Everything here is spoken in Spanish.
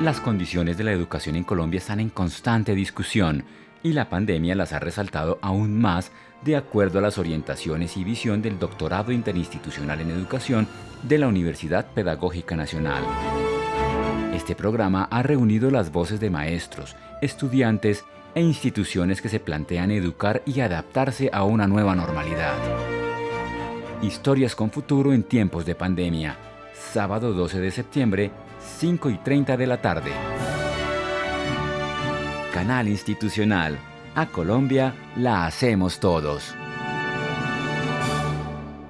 Las condiciones de la educación en Colombia están en constante discusión y la pandemia las ha resaltado aún más de acuerdo a las orientaciones y visión del Doctorado Interinstitucional en Educación de la Universidad Pedagógica Nacional. Este programa ha reunido las voces de maestros, estudiantes e instituciones que se plantean educar y adaptarse a una nueva normalidad. Historias con futuro en tiempos de pandemia. Sábado 12 de septiembre, 5 y 30 de la tarde. Canal Institucional. A Colombia la hacemos todos.